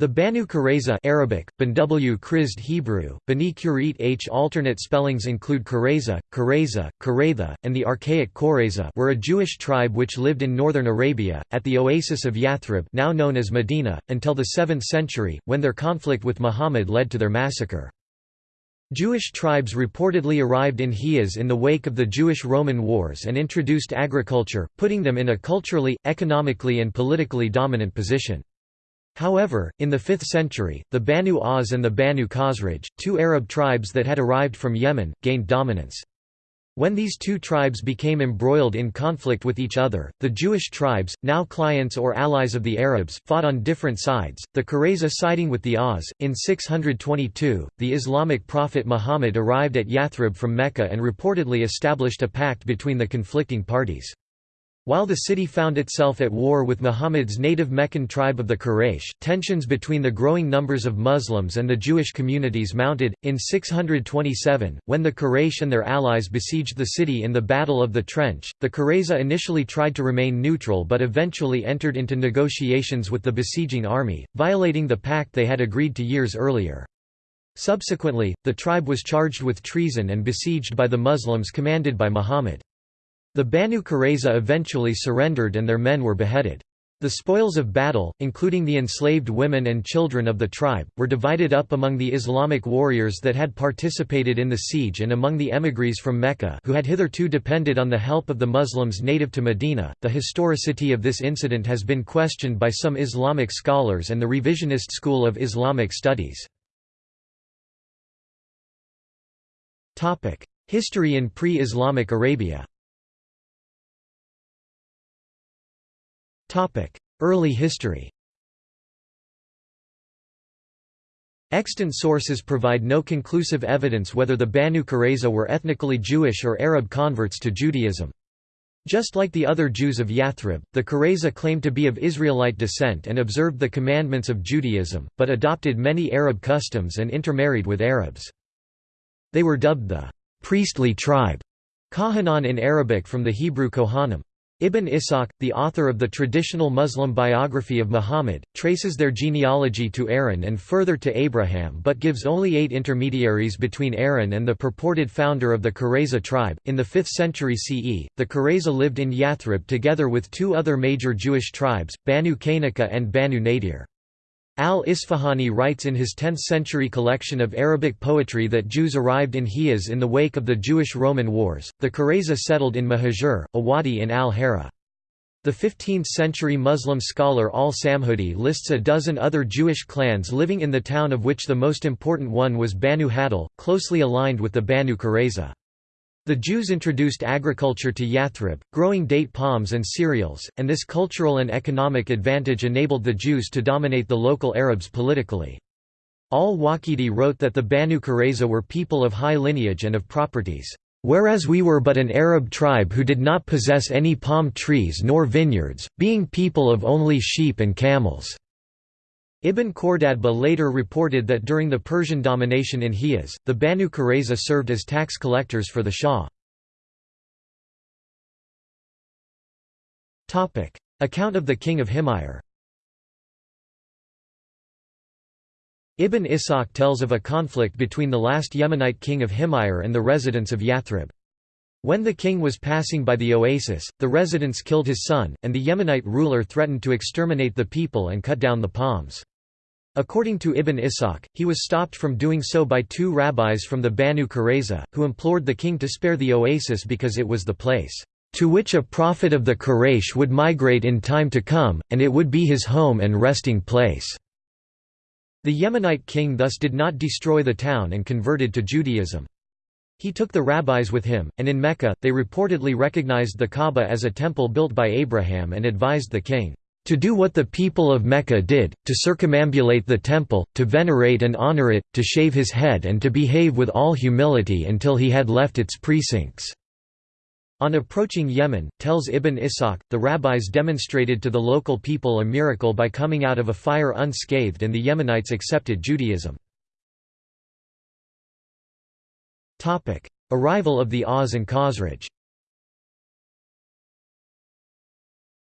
The Banu Qurayza Arabic, Banw Krizd Hebrew, Bani Kurit H alternate spellings include Qurayza, Qurayza, Qurayza, and the archaic Qurayza were a Jewish tribe which lived in northern Arabia, at the oasis of Yathrib now known as Medina, until the 7th century, when their conflict with Muhammad led to their massacre. Jewish tribes reportedly arrived in Hijaz in the wake of the Jewish-Roman Wars and introduced agriculture, putting them in a culturally, economically and politically dominant position. However, in the 5th century, the Banu Aws and the Banu Khazraj, two Arab tribes that had arrived from Yemen, gained dominance. When these two tribes became embroiled in conflict with each other, the Jewish tribes, now clients or allies of the Arabs, fought on different sides, the Qurayza siding with the Aws. In 622, the Islamic prophet Muhammad arrived at Yathrib from Mecca and reportedly established a pact between the conflicting parties. While the city found itself at war with Muhammad's native Meccan tribe of the Quraysh, tensions between the growing numbers of Muslims and the Jewish communities mounted. In 627, when the Quraysh and their allies besieged the city in the Battle of the Trench, the Qurayza initially tried to remain neutral but eventually entered into negotiations with the besieging army, violating the pact they had agreed to years earlier. Subsequently, the tribe was charged with treason and besieged by the Muslims commanded by Muhammad. The Banu Qurayza eventually surrendered and their men were beheaded. The spoils of battle, including the enslaved women and children of the tribe, were divided up among the Islamic warriors that had participated in the siege and among the emigres from Mecca who had hitherto depended on the help of the Muslims native to Medina. The historicity of this incident has been questioned by some Islamic scholars and the revisionist school of Islamic studies. History in pre-Islamic Arabia Early history Extant sources provide no conclusive evidence whether the Banu Qurayza were ethnically Jewish or Arab converts to Judaism. Just like the other Jews of Yathrib, the Qurayza claimed to be of Israelite descent and observed the commandments of Judaism, but adopted many Arab customs and intermarried with Arabs. They were dubbed the priestly tribe, Kahanan in Arabic from the Hebrew Kohanim. Ibn Ishaq, the author of the traditional Muslim biography of Muhammad, traces their genealogy to Aaron and further to Abraham but gives only eight intermediaries between Aaron and the purported founder of the Qurayza tribe. In the 5th century CE, the Qurayza lived in Yathrib together with two other major Jewish tribes, Banu Qaynuqa and Banu Nadir. Al-Isfahani writes in his 10th-century collection of Arabic poetry that Jews arrived in Hijaz in the wake of the Jewish-Roman Wars. The Qurayza settled in Mahajur, a wadi in Al-Hara. The 15th-century Muslim scholar al-Samhudi lists a dozen other Jewish clans living in the town of which the most important one was Banu Hadal, closely aligned with the Banu Qurayza. The Jews introduced agriculture to Yathrib, growing date palms and cereals, and this cultural and economic advantage enabled the Jews to dominate the local Arabs politically. Al-Waqidi wrote that the Banu Qurayza were people of high lineage and of properties, "...whereas we were but an Arab tribe who did not possess any palm trees nor vineyards, being people of only sheep and camels." Ibn Khordadbeh later reported that during the Persian domination in Hijaz, the Banu Qurayza served as tax collectors for the Shah. Account of the king of Himyar Ibn Ishaq tells of a conflict between the last Yemenite king of Himyar and the residents of Yathrib. When the king was passing by the oasis, the residents killed his son, and the Yemenite ruler threatened to exterminate the people and cut down the palms. According to Ibn Ishaq, he was stopped from doing so by two rabbis from the Banu Qurayza, who implored the king to spare the oasis because it was the place, "...to which a prophet of the Quraysh would migrate in time to come, and it would be his home and resting place." The Yemenite king thus did not destroy the town and converted to Judaism. He took the rabbis with him, and in Mecca, they reportedly recognized the Kaaba as a temple built by Abraham and advised the king, to do what the people of Mecca did, to circumambulate the temple, to venerate and honor it, to shave his head and to behave with all humility until he had left its precincts." On approaching Yemen, tells Ibn Ishaq, the rabbis demonstrated to the local people a miracle by coming out of a fire unscathed and the Yemenites accepted Judaism. Arrival of the Aws and Khazraj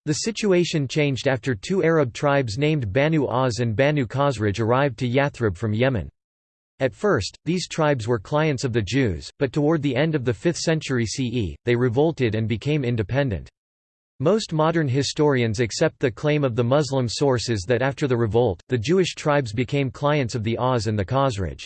The situation changed after two Arab tribes named Banu Aus and Banu Khazraj arrived to Yathrib from Yemen. At first, these tribes were clients of the Jews, but toward the end of the 5th century CE, they revolted and became independent. Most modern historians accept the claim of the Muslim sources that after the revolt, the Jewish tribes became clients of the Aus and the Khazraj.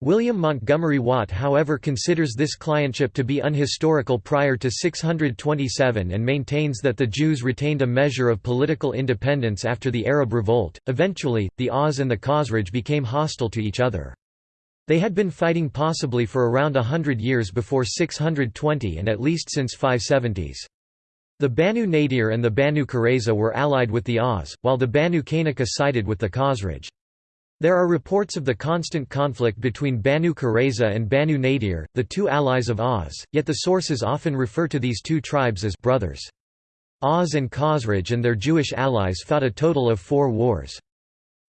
William Montgomery Watt however considers this clientship to be unhistorical prior to 627 and maintains that the Jews retained a measure of political independence after the Arab revolt. Eventually, the Aus and the Khazraj became hostile to each other. They had been fighting possibly for around a hundred years before 620 and at least since 570s. The Banu Nadir and the Banu Qurayza were allied with the Aus, while the Banu Qaynuqa sided with the Khazraj. There are reports of the constant conflict between Banu Qurayza and Banu Nadir, the two allies of Aus, yet the sources often refer to these two tribes as brothers. Aus and Khazraj and their Jewish allies fought a total of four wars.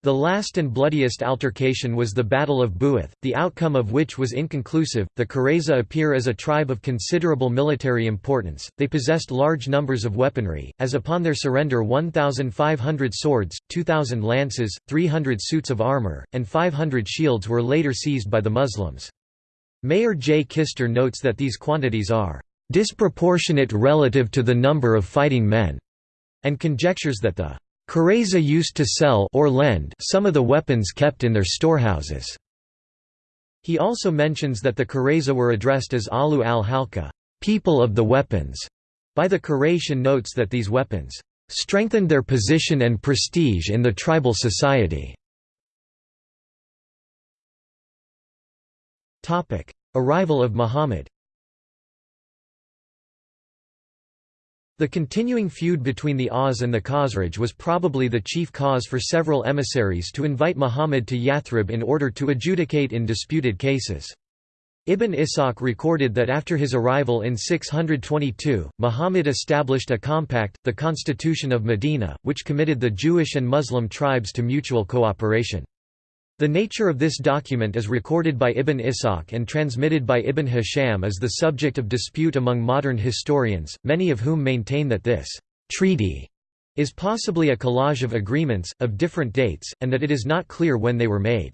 The last and bloodiest altercation was the Battle of Bu'ath, the outcome of which was inconclusive. The Qurayza appear as a tribe of considerable military importance, they possessed large numbers of weaponry, as upon their surrender 1,500 swords, 2,000 lances, 300 suits of armor, and 500 shields were later seized by the Muslims. Meir J. Kister notes that these quantities are disproportionate relative to the number of fighting men, and conjectures that the Qurayza used to sell or lend some of the weapons kept in their storehouses. He also mentions that the Qurayza were addressed as Alu al-Halka, people of the weapons, by the Quraysh and notes that these weapons strengthened their position and prestige in the tribal society. Arrival of Muhammad The continuing feud between the Aus and the Khazraj was probably the chief cause for several emissaries to invite Muhammad to Yathrib in order to adjudicate in disputed cases. Ibn Ishaq recorded that after his arrival in 622, Muhammad established a compact, the Constitution of Medina, which committed the Jewish and Muslim tribes to mutual cooperation. The nature of this document is recorded by Ibn Ishaq and transmitted by Ibn Hisham is the subject of dispute among modern historians, many of whom maintain that this treaty is possibly a collage of agreements, of different dates, and that it is not clear when they were made.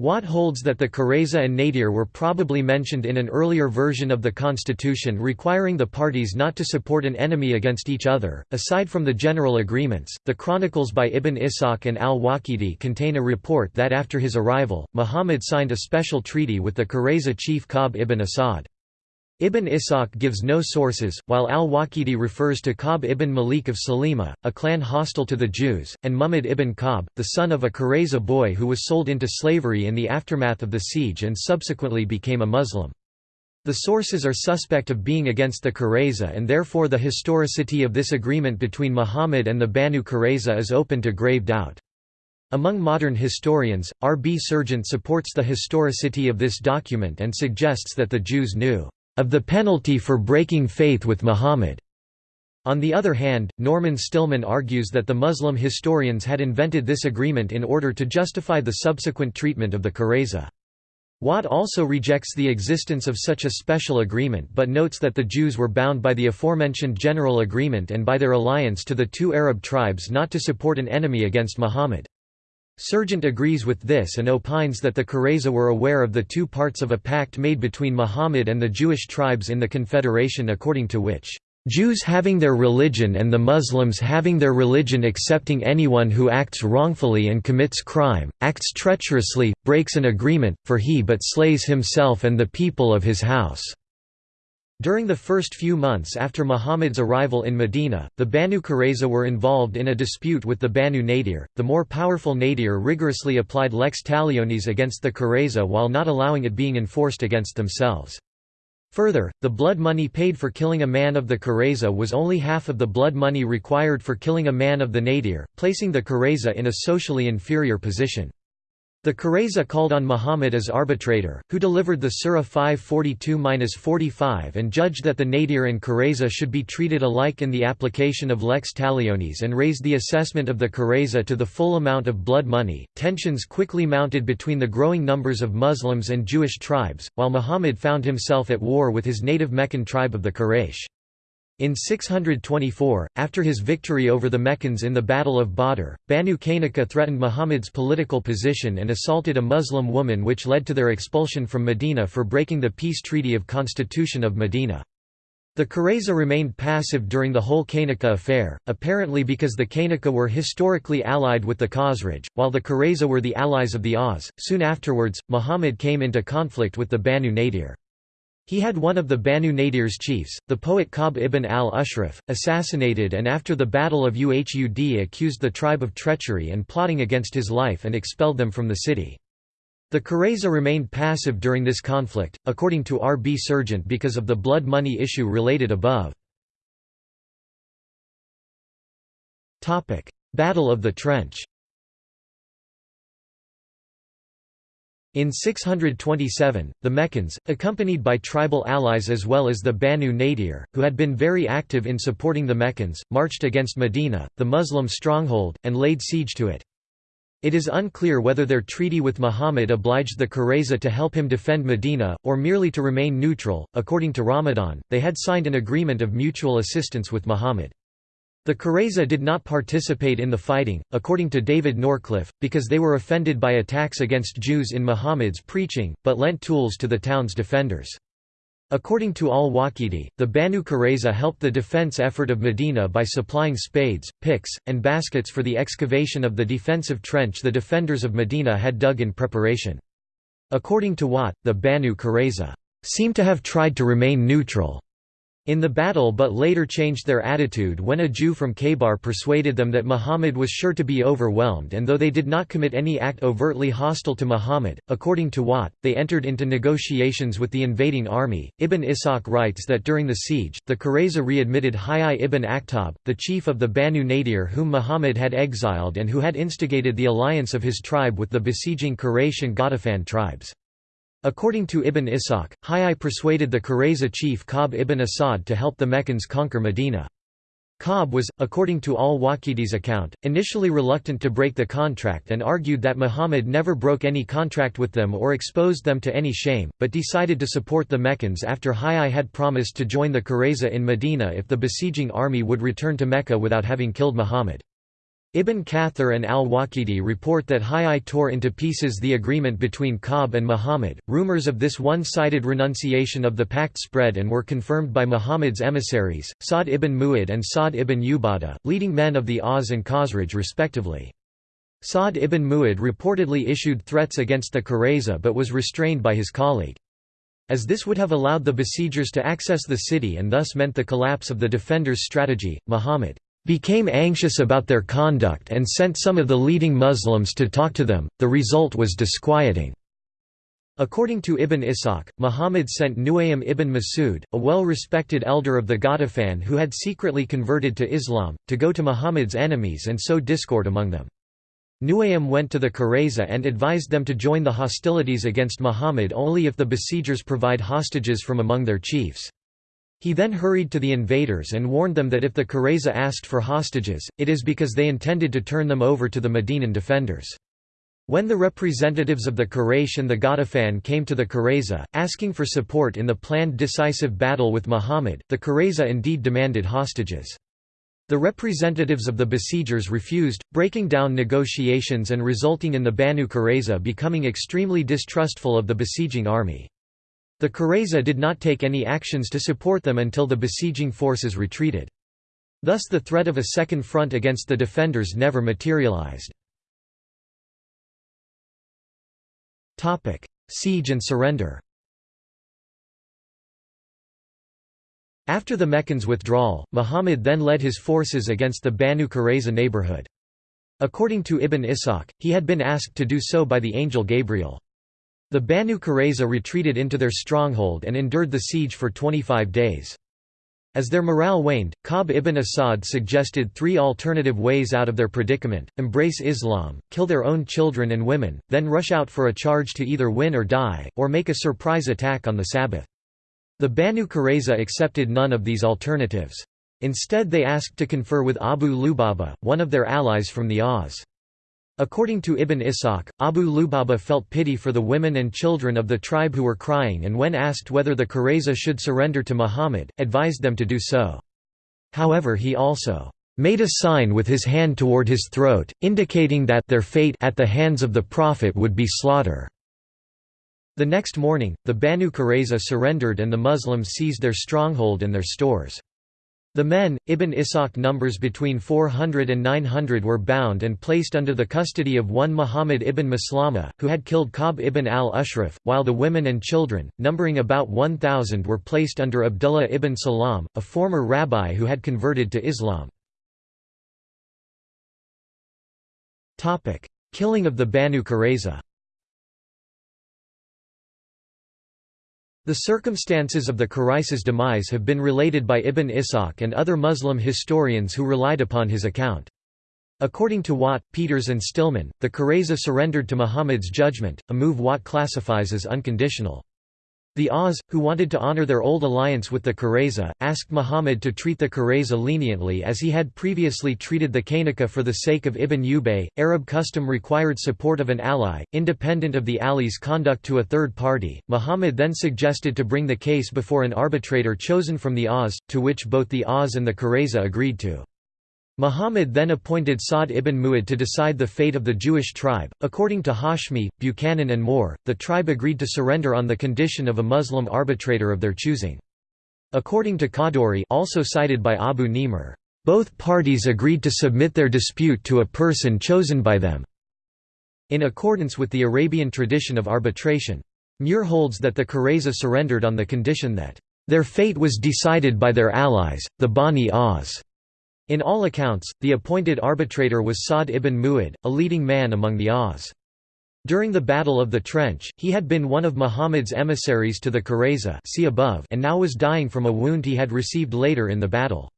Watt holds that the Qurayza and Nadir were probably mentioned in an earlier version of the constitution requiring the parties not to support an enemy against each other. Aside from the general agreements, the chronicles by Ibn Ishaq and al-Waqidi contain a report that after his arrival, Muhammad signed a special treaty with the Qurayza chief Ka'b ibn Asad. Ibn Ishaq gives no sources, while al-Waqidi refers to Ka'b ibn Malik of Salima, a clan hostile to the Jews, and Muhammad ibn Ka'b, the son of a Qurayza boy who was sold into slavery in the aftermath of the siege and subsequently became a Muslim. The sources are suspect of being against the Qurayza and therefore the historicity of this agreement between Muhammad and the Banu Qurayza is open to grave doubt. Among modern historians, R. B. Serjeant supports the historicity of this document and suggests that the Jews knew of the penalty for breaking faith with Muhammad. On the other hand, Norman Stillman argues that the Muslim historians had invented this agreement in order to justify the subsequent treatment of the Qurayza. Watt also rejects the existence of such a special agreement but notes that the Jews were bound by the aforementioned general agreement and by their alliance to the two Arab tribes not to support an enemy against Muhammad. Serjeant agrees with this and opines that the Qurayza were aware of the two parts of a pact made between Muhammad and the Jewish tribes in the Confederation according to which, "...Jews having their religion and the Muslims having their religion accepting anyone who acts wrongfully and commits crime, acts treacherously, breaks an agreement, for he but slays himself and the people of his house." During the first few months after Muhammad's arrival in Medina, the Banu Qurayza were involved in a dispute with the Banu Nadir. The more powerful Nadir rigorously applied lex talionis against the Qurayza while not allowing it being enforced against themselves. Further, the blood money paid for killing a man of the Qurayza was only half of the blood money required for killing a man of the Nadir, placing the Qurayza in a socially inferior position. The Qurayza called on Muhammad as arbitrator, who delivered the Surah 542-45 and judged that the Nadir and Qurayza should be treated alike in the application of lex talionis and raised the assessment of the Qurayza to the full amount of blood money. Tensions quickly mounted between the growing numbers of Muslims and Jewish tribes, while Muhammad found himself at war with his native Meccan tribe of the Quraysh. In 624, after his victory over the Meccans in the Battle of Badr, Banu Qaynuqa threatened Muhammad's political position and assaulted a Muslim woman which led to their expulsion from Medina for breaking the peace treaty of Constitution of Medina. The Qurayza remained passive during the whole Qaynuqa affair, apparently because the Qaynuqa were historically allied with the Khazraj, while the Qurayza were the allies of the Aws. Soon afterwards, Muhammad came into conflict with the Banu Nadir. He had one of the Banu Nadir's chiefs, the poet Ka'b ibn al-Ashraf, assassinated and after the Battle of Uhud accused the tribe of treachery and plotting against his life and expelled them from the city. The Qurayza remained passive during this conflict, according to R. B. Serjeant because of the blood money issue related above. Battle of the Trench In 627, the Meccans, accompanied by tribal allies as well as the Banu Nadir, who had been very active in supporting the Meccans, marched against Medina, the Muslim stronghold, and laid siege to it. It is unclear whether their treaty with Muhammad obliged the Qurayza to help him defend Medina, or merely to remain neutral. According to Ramadan, they had signed an agreement of mutual assistance with Muhammad. The Qurayza did not participate in the fighting, according to David Norcliffe, because they were offended by attacks against Jews in Muhammad's preaching, but lent tools to the town's defenders. According to al-Waqidi, the Banu Qurayza helped the defense effort of Medina by supplying spades, picks, and baskets for the excavation of the defensive trench the defenders of Medina had dug in preparation. According to Watt, the Banu Qurayza seem to have tried to remain neutral in the battle but later changed their attitude when a Jew from Khaybar persuaded them that Muhammad was sure to be overwhelmed and though they did not commit any act overtly hostile to Muhammad, according to Watt, they entered into negotiations with the invading army. Ibn Ishaq writes that during the siege, the Qurayza readmitted Hayy ibn Akhtab, the chief of the Banu Nadir whom Muhammad had exiled and who had instigated the alliance of his tribe with the besieging Quraysh and Ghatafan tribes. According to Ibn Ishaq, Hayy persuaded the Qurayza chief Ka'b ibn Asad to help the Meccans conquer Medina. Ka'b was, according to al-Waqidi's account, initially reluctant to break the contract and argued that Muhammad never broke any contract with them or exposed them to any shame, but decided to support the Meccans after Hayy had promised to join the Qurayza in Medina if the besieging army would return to Mecca without having killed Muhammad. Ibn Kathir and al-Waqidi report that Hayy tore into pieces the agreement between Ka'b and Muhammad. Rumors of this one-sided renunciation of the pact spread and were confirmed by Muhammad's emissaries, Sa'd ibn Mu'ad and Sa'd ibn Ubadah, leading men of the Aws and Khazraj respectively. Sa'd ibn Mu'ad reportedly issued threats against the Qurayza but was restrained by his colleague. As this would have allowed the besiegers to access the city and thus meant the collapse of the defenders' strategy, Muhammad became anxious about their conduct and sent some of the leading Muslims to talk to them, the result was disquieting. According to Ibn Ishaq, Muhammad sent Nuaym ibn Masud, a well-respected elder of the Ghatafan who had secretly converted to Islam, to go to Muhammad's enemies and sow discord among them. Nuaym went to the Qurayza and advised them to join the hostilities against Muhammad only if the besiegers provide hostages from among their chiefs. He then hurried to the invaders and warned them that if the Qurayza asked for hostages, it is because they intended to turn them over to the Medinan defenders. When the representatives of the Quraysh and the Ghatafan came to the Qurayza, asking for support in the planned decisive battle with Muhammad, the Qurayza indeed demanded hostages. The representatives of the besiegers refused, breaking down negotiations and resulting in the Banu Qurayza becoming extremely distrustful of the besieging army. The Qurayza did not take any actions to support them until the besieging forces retreated. Thus the threat of a second front against the defenders never materialized. Siege and surrender After the Meccans' withdrawal, Muhammad then led his forces against the Banu Qurayza neighborhood. According to Ibn Ishaq, he had been asked to do so by the angel Gabriel. The Banu Qurayza retreated into their stronghold and endured the siege for 25 days. As their morale waned, Ka'b ibn Asad suggested three alternative ways out of their predicament, embrace Islam, kill their own children and women, then rush out for a charge to either win or die, or make a surprise attack on the Sabbath. The Banu Qurayza accepted none of these alternatives. Instead they asked to confer with Abu Lubaba, one of their allies from the Aws. According to Ibn Ishaq, Abu Lubaba felt pity for the women and children of the tribe who were crying and when asked whether the Qurayza should surrender to Muhammad, advised them to do so. However he also made a sign with his hand toward his throat, indicating that their fate at the hands of the Prophet would be slaughter. The next morning, the Banu Qurayza surrendered and the Muslims seized their stronghold and their stores. The men, Ibn Ishaq numbers between 400 and 900 were bound and placed under the custody of one Muhammad ibn Maslama, who had killed Ka'b ibn al-Ashraf, while the women and children, numbering about 1,000 were placed under Abdullah ibn Salam, a former rabbi who had converted to Islam. Killing of the Banu Qurayza The circumstances of the Qurayza's demise have been related by Ibn Ishaq and other Muslim historians who relied upon his account. According to Watt, Peters and Stillman, the Qurayza surrendered to Muhammad's judgment, a move Watt classifies as unconditional. The Aws, who wanted to honor their old alliance with the Qurayza, asked Muhammad to treat the Qurayza leniently as he had previously treated the Qaynuqa for the sake of Ibn Ubay. Arab custom required support of an ally, independent of the ally's conduct to a third party. Muhammad then suggested to bring the case before an arbitrator chosen from the Aws, to which both the Aws and the Qurayza agreed to. Muhammad then appointed Sa'd ibn Mu'ad to decide the fate of the Jewish tribe. According to Hashmi, Buchanan, and Moore, the tribe agreed to surrender on the condition of a Muslim arbitrator of their choosing. According to Khadduri, also cited by Abu Nimer, both parties agreed to submit their dispute to a person chosen by them, in accordance with the Arabian tradition of arbitration. Muir holds that the Qurayza surrendered on the condition that their fate was decided by their allies, the Bani Aws. In all accounts, the appointed arbitrator was Sa'd ibn Mu'ad, a leading man among the Aws. During the Battle of the Trench, he had been one of Muhammad's emissaries to the Qurayza see above and now was dying from a wound he had received later in the battle.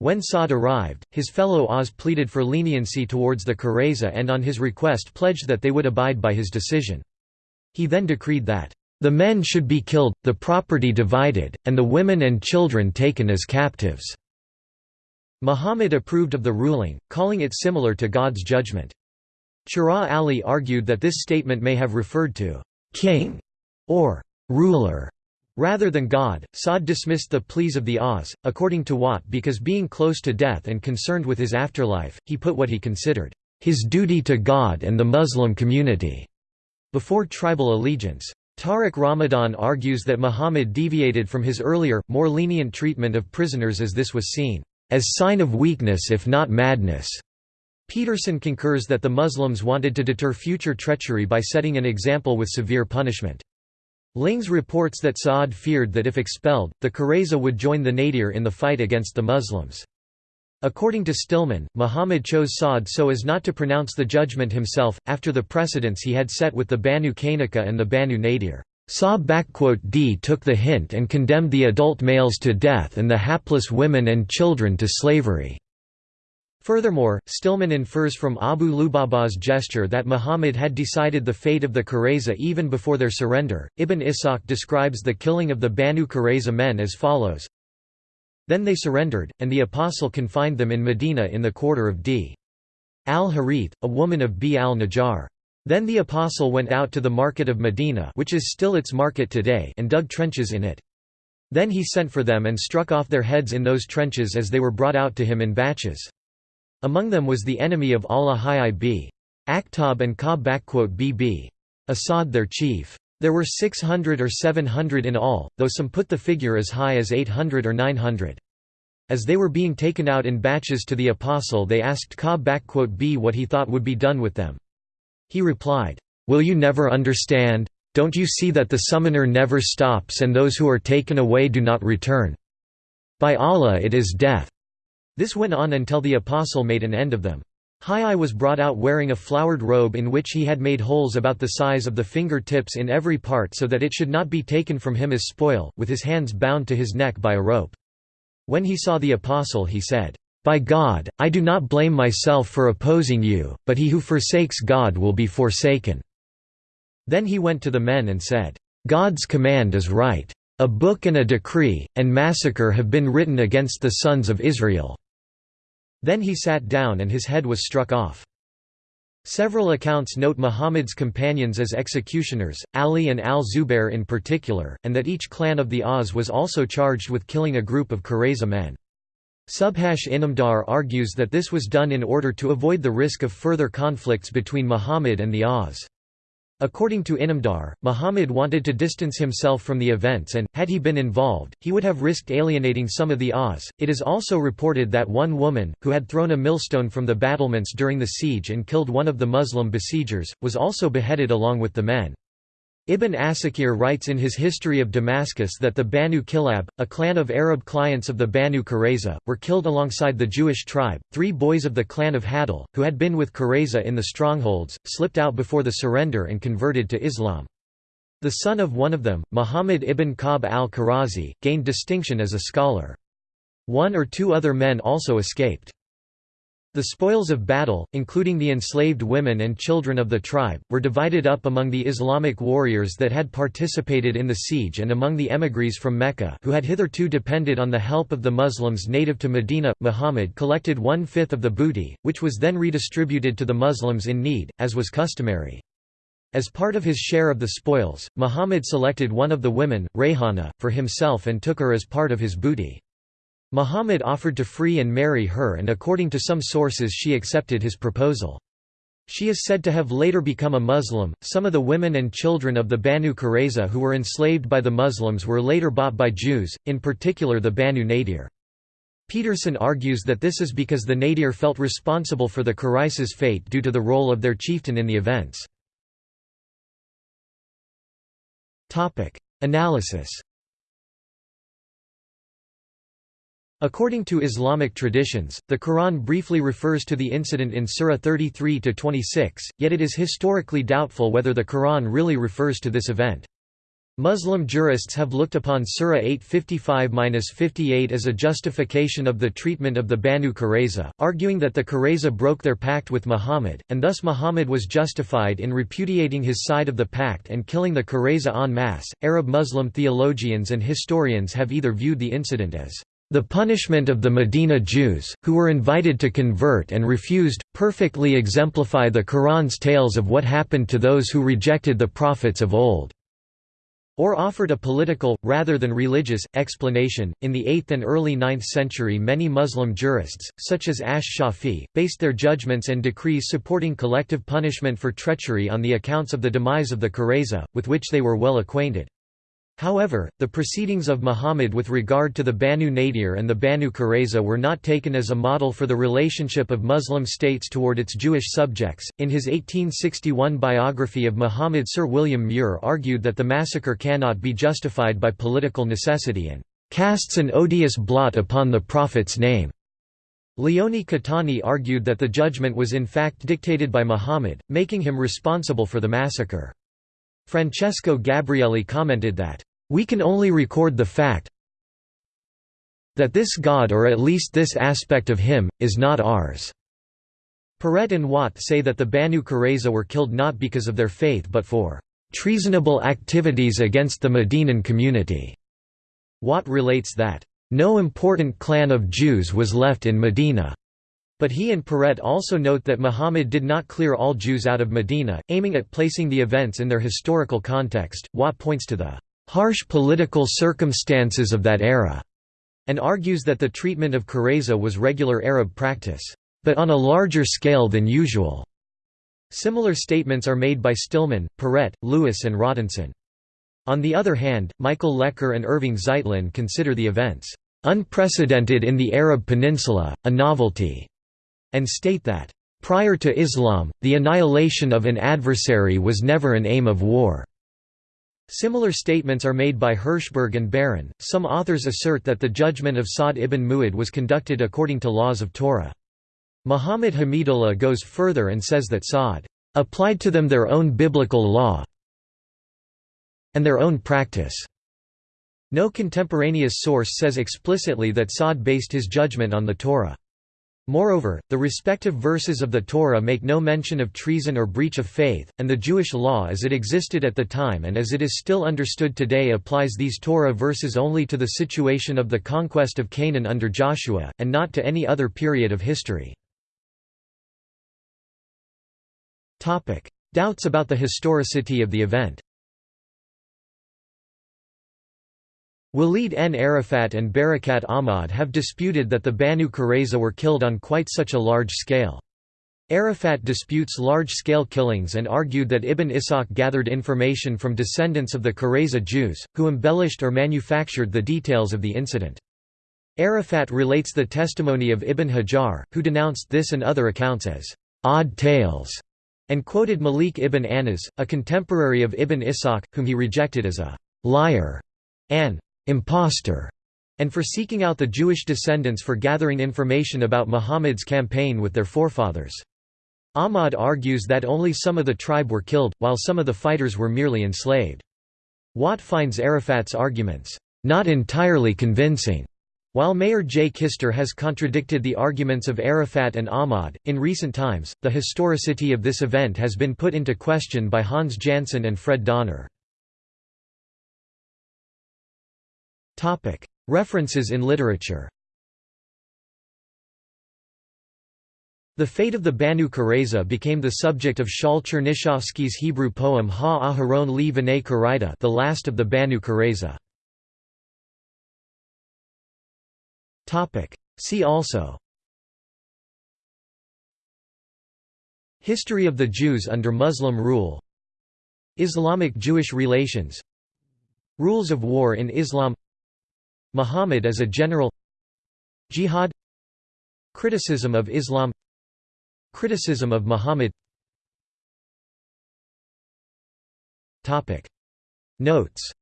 When Sa'd arrived, his fellow Aws pleaded for leniency towards the Qurayza and on his request pledged that they would abide by his decision. He then decreed that, "...the men should be killed, the property divided, and the women and children taken as captives." Muhammad approved of the ruling, calling it similar to God's judgment. Chiragh Ali argued that this statement may have referred to king or ruler rather than God. Sa'd dismissed the pleas of the Aws, according to Watt, because being close to death and concerned with his afterlife, he put what he considered his duty to God and the Muslim community before tribal allegiance. Tariq Ramadan argues that Muhammad deviated from his earlier, more lenient treatment of prisoners as this was seen as sign of weakness if not madness. Peterson concurs that the Muslims wanted to deter future treachery by setting an example with severe punishment. Lings reports that Sa'ad feared that if expelled, the Qurayza would join the Nadir in the fight against the Muslims. According to Stillman, Muhammad chose Sa'ad so as not to pronounce the judgment himself, after the precedents he had set with the Banu Qaynuqa and the Banu Nadir. Sa-D took the hint and condemned the adult males to death and the hapless women and children to slavery. Furthermore, Stillman infers from Abu Lubaba's gesture that Muhammad had decided the fate of the Qurayza even before their surrender. Ibn Ishaq describes the killing of the Banu Qurayza men as follows Then they surrendered, and the apostle confined them in Medina in the quarter of D. al-Harith, a woman of B al-Najjar. Then the apostle went out to the market of Medina which is still its market today and dug trenches in it. Then he sent for them and struck off their heads in those trenches as they were brought out to him in batches. Among them was the enemy of Allah Hi'ib. Akhtab and Ka'b bb. Asad their chief. There were 600 or 700 in all, though some put the figure as high as 800 or 900. As they were being taken out in batches to the apostle they asked Ka'b b what he thought would be done with them. He replied, "'Will you never understand? Don't you see that the summoner never stops and those who are taken away do not return? By Allah it is death." This went on until the apostle made an end of them. Hai was brought out wearing a flowered robe in which he had made holes about the size of the finger tips in every part so that it should not be taken from him as spoil, with his hands bound to his neck by a rope. When he saw the apostle he said, by God, I do not blame myself for opposing you, but he who forsakes God will be forsaken." Then he went to the men and said, "'God's command is right. A book and a decree, and massacre have been written against the sons of Israel." Then he sat down and his head was struck off. Several accounts note Muhammad's companions as executioners, Ali and al-Zubair in particular, and that each clan of the Aws was also charged with killing a group of Qurayza men. Subhash Inamdar argues that this was done in order to avoid the risk of further conflicts between Muhammad and the Aws. According to Inamdar, Muhammad wanted to distance himself from the events and, had he been involved, he would have risked alienating some of the Aws. It is also reported that one woman, who had thrown a millstone from the battlements during the siege and killed one of the Muslim besiegers, was also beheaded along with the men. Ibn Asakir writes in his History of Damascus that the Banu Kilab, a clan of Arab clients of the Banu Qurayza, were killed alongside the Jewish tribe. Three boys of the clan of Hadal, who had been with Qurayza in the strongholds, slipped out before the surrender and converted to Islam. The son of one of them, Muhammad ibn Ka'b al-Karazi, gained distinction as a scholar. One or two other men also escaped. The spoils of battle, including the enslaved women and children of the tribe, were divided up among the Islamic warriors that had participated in the siege and among the emigres from Mecca who had hitherto depended on the help of the Muslims native to Medina. Muhammad collected one-fifth of the booty, which was then redistributed to the Muslims in need, as was customary. As part of his share of the spoils, Muhammad selected one of the women, Rayhana, for himself and took her as part of his booty. Muhammad offered to free and marry her and according to some sources she accepted his proposal. She is said to have later become a Muslim. Some of the women and children of the Banu Qurayza who were enslaved by the Muslims were later bought by Jews, in particular the Banu Nadir. Peterson argues that this is because the Nadir felt responsible for the Qurayza's fate due to the role of their chieftain in the events. Analysis According to Islamic traditions, the Quran briefly refers to the incident in Surah 33-26, yet it is historically doubtful whether the Quran really refers to this event. Muslim jurists have looked upon Surah 855-58 as a justification of the treatment of the Banu Qurayza, arguing that the Qurayza broke their pact with Muhammad, and thus Muhammad was justified in repudiating his side of the pact and killing the Qurayza en masse. Arab Muslim theologians and historians have either viewed the incident as the punishment of the Medina Jews, who were invited to convert and refused, perfectly exemplify the Quran's tales of what happened to those who rejected the prophets of old or offered a political, rather than religious, explanation. In the 8th and early 9th century, many Muslim jurists, such as Ash Shafi, based their judgments and decrees supporting collective punishment for treachery on the accounts of the demise of the Qurayza, with which they were well acquainted. However, the proceedings of Muhammad with regard to the Banu Nadir and the Banu Qurayza were not taken as a model for the relationship of Muslim states toward its Jewish subjects. In his 1861 biography of Muhammad, Sir William Muir argued that the massacre cannot be justified by political necessity and casts an odious blot upon the Prophet's name. Leone Caetani argued that the judgment was in fact dictated by Muhammad, making him responsible for the massacre. Francesco Gabrieli commented that we can only record the fact that this God or at least this aspect of him, is not ours." Paret and Watt say that the Banu Qurayza were killed not because of their faith but for "...treasonable activities against the Medinan community." Watt relates that, "...no important clan of Jews was left in Medina." But he and Paret also note that Muhammad did not clear all Jews out of Medina, aiming at placing the events in their historical context. Watt points to the harsh political circumstances of that era, and argues that the treatment of Qurayza was regular Arab practice, but on a larger scale than usual. Similar statements are made by Stillman, Paret, Lewis and Rodinson. On the other hand, Michael Lecker and Irving Zeitlin consider the events unprecedented in the Arab Peninsula, a novelty, and state that, prior to Islam, the annihilation of an adversary was never an aim of war. Similar statements are made by Hirschberg and Baron. Some authors assert that the judgment of Sa'd ibn Mu'adh was conducted according to laws of Torah. Muhammad Hamidullah goes further and says that Sa'd applied to them their own biblical law and their own practice. No contemporaneous source says explicitly that Sa'd based his judgment on the Torah. Moreover, the respective verses of the Torah make no mention of treason or breach of faith, and the Jewish law as it existed at the time and as it is still understood today applies these Torah verses only to the situation of the conquest of Canaan under Joshua, and not to any other period of history. Doubts about the historicity of the event Walid N. Arafat and Barakat Ahmad have disputed that the Banu Qurayza were killed on quite such a large scale. Arafat disputes large-scale killings and argued that Ibn Ishaq gathered information from descendants of the Qurayza Jews, who embellished or manufactured the details of the incident. Arafat relates the testimony of Ibn Hajar, who denounced this and other accounts as odd tales, and quoted Malik ibn Anas, a contemporary of Ibn Ishaq, whom he rejected as a liar, an impostor, and for seeking out the Jewish descendants for gathering information about Muhammad's campaign with their forefathers. Ahmad argues that only some of the tribe were killed, while some of the fighters were merely enslaved. Watt finds Arafat's arguments, "...not entirely convincing." While Meir J. Kister has contradicted the arguments of Arafat and Ahmad, in recent times, the historicity of this event has been put into question by Hans Jansen and Fred Donner. References in literature The fate of the Banu Qurayza became the subject of Shaul Tchernichovsky's Hebrew poem Ha Aharon li V'nei Karaita the last of the Banu Qurayza. See also History of the Jews under Muslim rule Islamic-Jewish relations Rules of war in Islam Muhammad as a general. Jihad. Criticism of Islam. Criticism of Muhammad. Topic. Notes.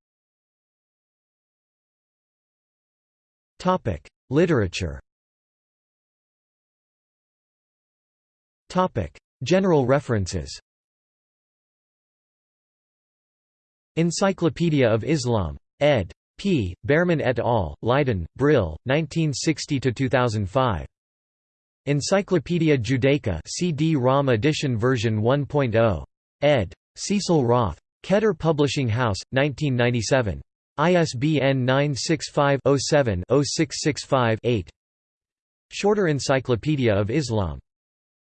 Topic. Literature. Topic. General references. Encyclopedia of Islam. ed. P. Bearman et al., Leiden, Brill, 1960–2005. Encyclopaedia Judaica CD-ROM edition version 1.0. ed. Cecil Roth. Keter Publishing House, 1997. ISBN 965-07-0665-8 Shorter Encyclopedia of Islam.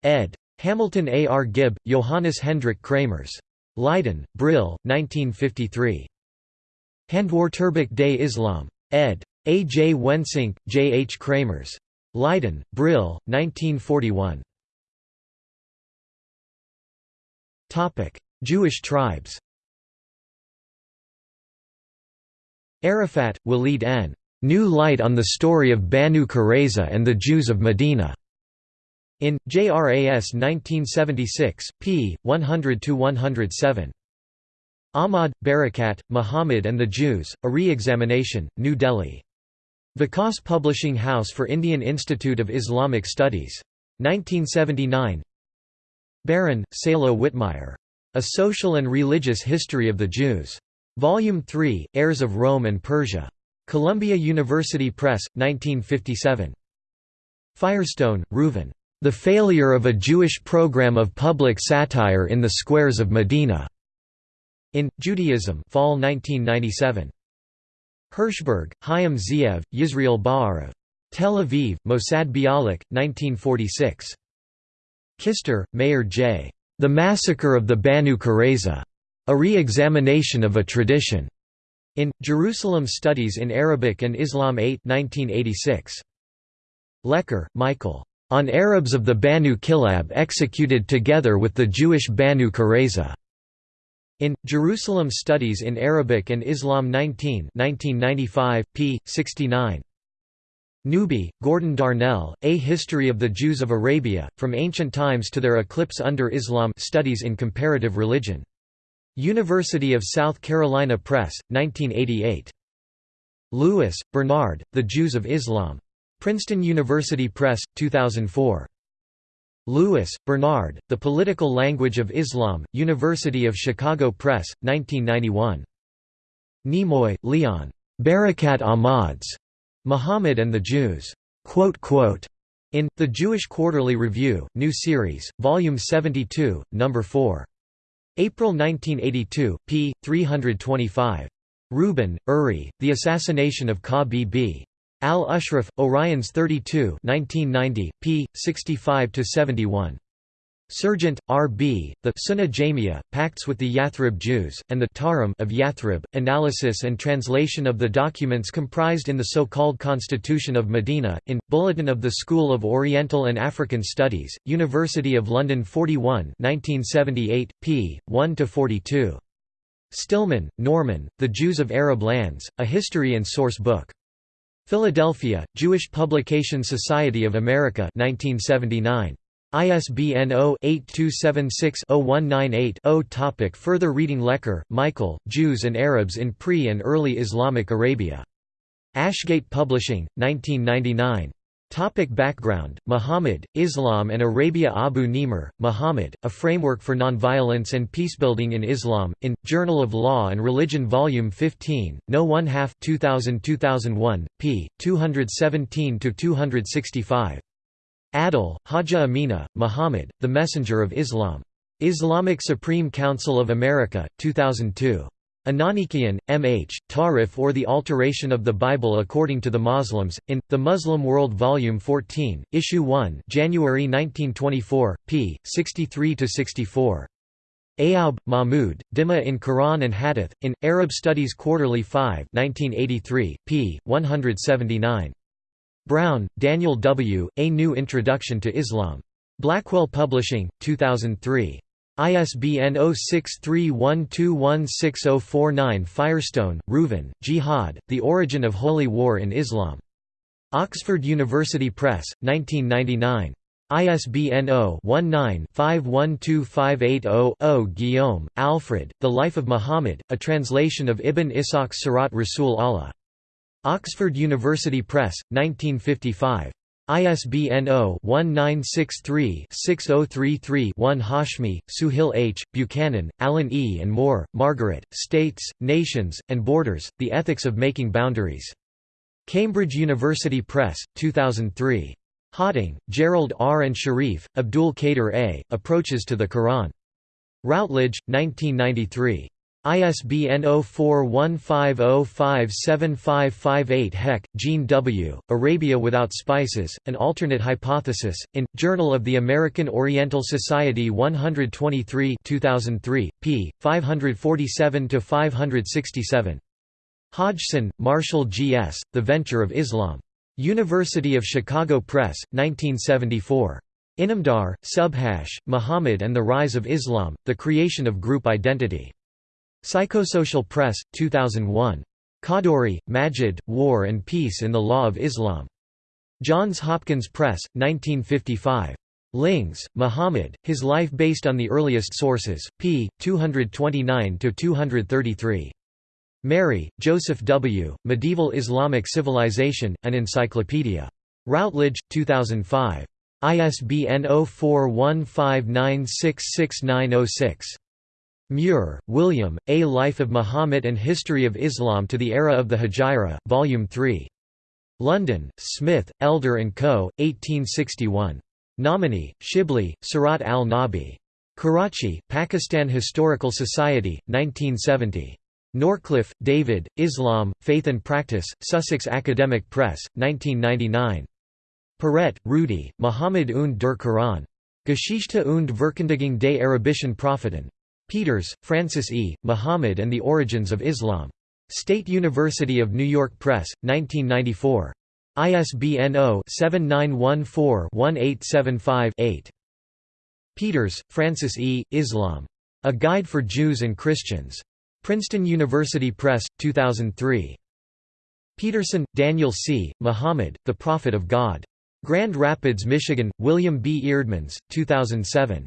ed. Hamilton A. R. Gibb, Johannes Hendrik Kramers. Leiden, Brill, 1953. Handwörterbuch Day Islam. ed. A. J. Wensink, J. H. Kramers. Leiden, Brill, 1941. Jewish tribes Arafat, Walid N. New Light on the Story of Banu Qurayza and the Jews of Medina. In, JRAS 1976, p. 100–107. Ahmad, Barakat, Muhammad and the Jews, A Re-Examination, New Delhi. Vikas Publishing House for Indian Institute of Islamic Studies. 1979 Baron, Salo Wittmayer. A Social and Religious History of the Jews. Volume 3, Heirs of Rome and Persia. Columbia University Press, 1957. Firestone, Reuven. The Failure of a Jewish Program of Public Satire in the Squares of Medina. In, Judaism Fall 1997. Hirschberg, Chaim Ziev, Yisrael Ba'arav. Tel Aviv, Mossad Bialik, 1946. Kister, Mayer J. The Massacre of the Banu Qurayza. A Re-Examination of a Tradition. In, Jerusalem Studies in Arabic and Islam 8 1986. Lecker, Michael. On Arabs of the Banu Kilab executed together with the Jewish Banu Qurayza. In, Jerusalem Studies in Arabic and Islam 19 1995, p. 69. Newby, Gordon Darnell, A History of the Jews of Arabia, From Ancient Times to Their Eclipse Under Islam Studies in Comparative Religion. University of South Carolina Press, 1988. Lewis, Bernard, The Jews of Islam. Princeton University Press, 2004. Lewis, Bernard, The Political Language of Islam, University of Chicago Press, 1991. Nemoy, Leon. Barakat Ahmad's Muhammad and the Jews. In The Jewish Quarterly Review, New Series, Volume 72, No. 4. April 1982, p. 325. Rubin, Uri, The Assassination of Ka B. Al-Ashraf, Oriens 32 1990, p. 65–71. Serjeant, R.B., the Sunnah Jamia, Pacts with the Yathrib Jews, and the Tahrim of Yathrib, analysis and translation of the documents comprised in the so-called Constitution of Medina, in, Bulletin of the School of Oriental and African Studies, University of London 41 1978, p. 1–42. Stillman, Norman, The Jews of Arab Lands, A History and Source Book. Philadelphia, Jewish Publication Society of America 1979. ISBN 0-8276-0198-0 Topic Further reading Lecker, Michael, Jews and Arabs in Pre- and Early Islamic Arabia. Ashgate Publishing, 1999. Topic background, Muhammad, Islam and Arabia Abu Nimer, Muhammad, A Framework for Nonviolence and Peacebuilding in Islam, in, Journal of Law and Religion Volume 15, No 1 half 2000-2001, p. 217–265. Adil, Hajjah Amina, Muhammad, The Messenger of Islam. Islamic Supreme Council of America, 2002. Ananikian, M. H., Tahrif or the Alteration of the Bible According to the Muslims, in, The Muslim World Volume 14, Issue 1 January 1924, p. 63–64. Ayoub, Mahmud, Dhimma in Quran and Hadith, in, Arab Studies Quarterly 5 1983, p. 179. Brown, Daniel W., A New Introduction to Islam. Blackwell Publishing, 2003. ISBN 0631216049 Firestone, Reuven, Jihad, The Origin of Holy War in Islam. Oxford University Press, 1999. ISBN 0-19-512580-0 Guillaume, Alfred, The Life of Muhammad, a translation of Ibn Ishaq's Sirat Rasul Allah. Oxford University Press, 1955. ISBN 0-1963-6033-1 Hashmi, Suhail H., Buchanan, Allen E. and Moore, Margaret, States, Nations, and Borders, The Ethics of Making Boundaries. Cambridge University Press, 2003. Hawting, Gerald R. and Shareef, Abdul Qadir A., Approaches to the Quran. Routledge, 1993. ISBN 0415057558 Heck, Gene W., Arabia Without Spices, An Alternate Hypothesis, in, Journal of the American Oriental Society 123 2003, p. 547–567. Hodgson, Marshall G. S., The Venture of Islam. University of Chicago Press, 1974. Inamdar, Subhash, Muhammad and the Rise of Islam, The Creation of Group Identity. Psychosocial Press, 2001. Khadduri, Majid, War and Peace in the Law of Islam. Johns Hopkins Press, 1955. Lings, Muhammad, His Life Based on the Earliest Sources, p. 229–233. Meri, Josef W., Medieval Islamic Civilization, an Encyclopedia. Routledge, 2005. ISBN 0415966906. Muir, William, A Life of Muhammad and History of Islam to the Era of the Hijra, Volume 3. London, Smith, Elder & Co., 1861. Nomani, Shibli, Sirat al-Nabi. Karachi, Pakistan Historical Society, 1970. Norcliffe, David, Islam, Faith and Practice, Sussex Academic Press, 1999. Paret, Rudi, Muhammad und der Quran. Geschichte und Verkündigung des Arabischen Propheten. Peters, Francis E., Muhammad and the Origins of Islam. State University of New York Press, 1994. ISBN 0-7914-1875-8. Peters, Francis E., Islam. A Guide for Jews and Christians. Princeton University Press, 2003. Peterson, Daniel C., Muhammad, The Prophet of God. Grand Rapids, Michigan, William B. Eerdmans, 2007.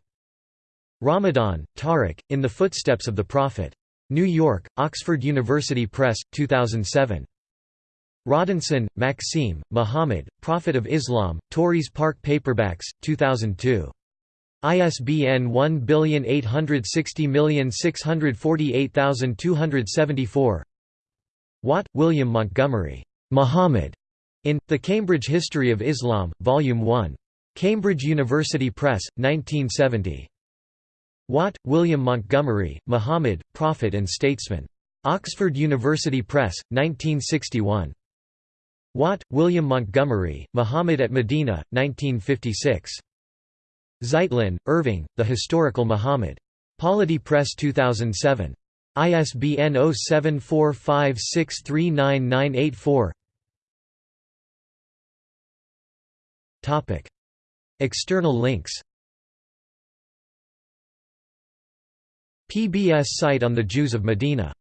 Ramadan, Tariq, In the Footsteps of the Prophet. New York, Oxford University Press, 2007. Rodinson, Maxime, Muhammad, Prophet of Islam, Tauris Park Paperbacks, 2002. ISBN 1860648274 Watt, William Montgomery. Muhammad. In, The Cambridge History of Islam, Volume 1. Cambridge University Press, 1970. Watt, William Montgomery, Muhammad, Prophet and Statesman. Oxford University Press, 1961. Watt, William Montgomery, Muhammad at Medina, 1956. Zeitlin, Irving, The Historical Muhammad. Polity Press 2007. ISBN 0745639984 External links PBS site on the Jews of Medina